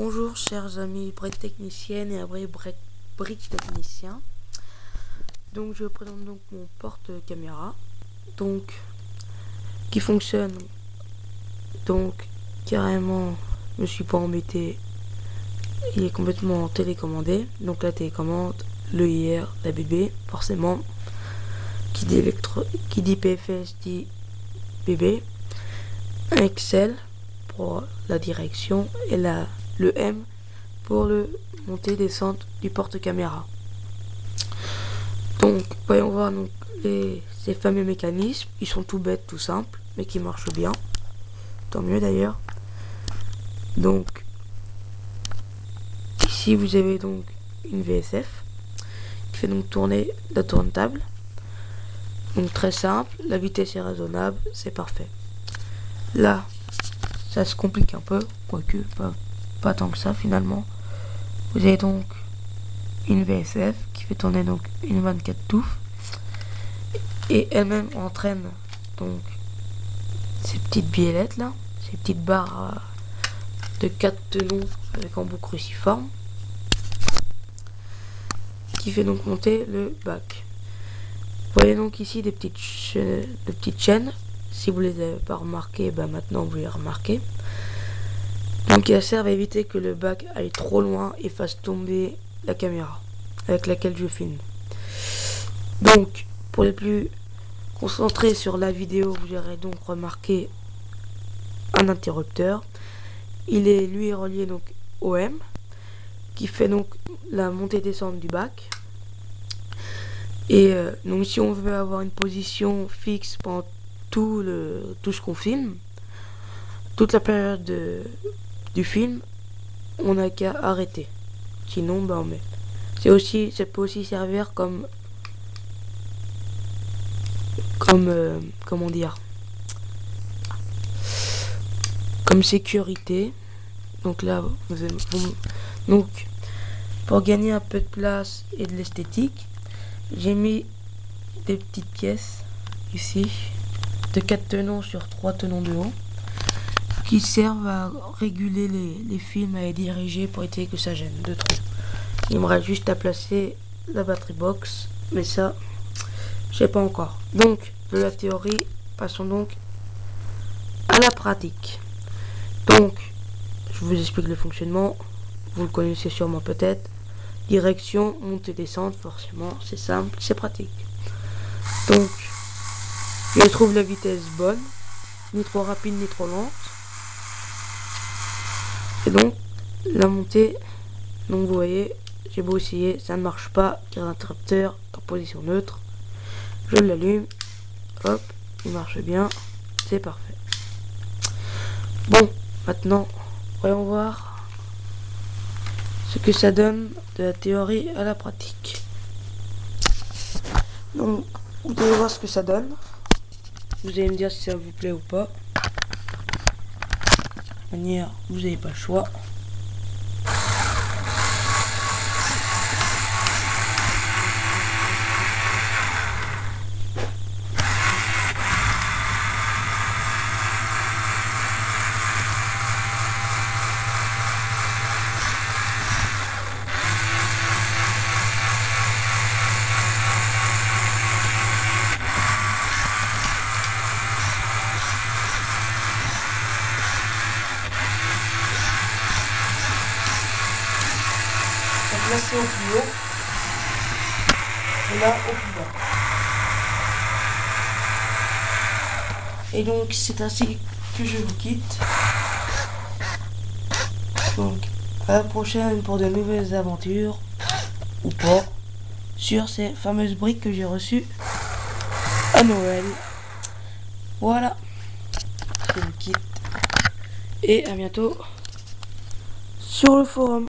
Bonjour chers amis briques techniciennes et abris briques techniciens. Donc je présente donc mon porte caméra donc qui fonctionne donc carrément je me suis pas embêté. Il est complètement télécommandé. Donc la télécommande le IR la BB forcément qui dit électro qui dit PFS dit BB Excel pour la direction et la le M pour le monter descente du porte-caméra. Donc, voyons voir donc, les, ces fameux mécanismes. Ils sont tout bêtes, tout simples, mais qui marchent bien. Tant mieux d'ailleurs. Donc, ici vous avez donc une VSF qui fait donc tourner la tourne-table. Donc très simple, la vitesse est raisonnable, c'est parfait. Là, ça se complique un peu, quoique pas pas tant que ça finalement. Vous avez donc une VSF qui fait tourner donc une 24 touffes et elle-même entraîne donc ces petites biellettes là, ces petites barres euh, de 4 tenons avec embout cruciforme qui fait donc monter le bac. Vous voyez donc ici des petites, chaînes. Si vous les avez pas remarquées, ben maintenant vous les remarquez. Donc il servent à éviter que le bac aille trop loin et fasse tomber la caméra avec laquelle je filme. Donc pour les plus concentrés sur la vidéo, vous aurez donc remarqué un interrupteur. Il est lui relié donc au M qui fait donc la montée descente du bac. Et euh, donc si on veut avoir une position fixe pendant tout le tout ce qu'on filme, toute la période de, du film, on n'a qu'à arrêter. Sinon, ben, met. C'est aussi, ça peut aussi servir comme, comme, euh, comment dire, comme sécurité. Donc là, vous, donc pour gagner un peu de place et de l'esthétique, j'ai mis des petites pièces ici de 4 tenons sur 3 tenons de haut qui servent à réguler les, films à les diriger pour éviter que ça gêne de trop. Il me reste juste à placer la batterie box, mais ça, je sais pas encore. Donc, de la théorie, passons donc à la pratique. Donc, je vous explique le fonctionnement. Vous le connaissez sûrement peut-être. Direction, montée, descente, forcément, c'est simple, c'est pratique. Donc, je trouve la vitesse bonne, ni trop rapide ni trop lente. Et donc, la montée, donc vous voyez, j'ai beau essayer, ça ne marche pas, car l'interrupteur en position neutre. Je l'allume, hop, il marche bien, c'est parfait. Bon, maintenant, voyons voir ce que ça donne de la théorie à la pratique. Donc, vous allez voir ce que ça donne. Vous allez me dire si ça vous plaît ou pas manière, vous n'avez pas le choix. C'est au plus haut et là au plus bas. Et donc c'est ainsi que je vous quitte. Donc à la prochaine pour de nouvelles aventures ou pas sur ces fameuses briques que j'ai reçues à Noël. Voilà. Je vous quitte et à bientôt sur le forum.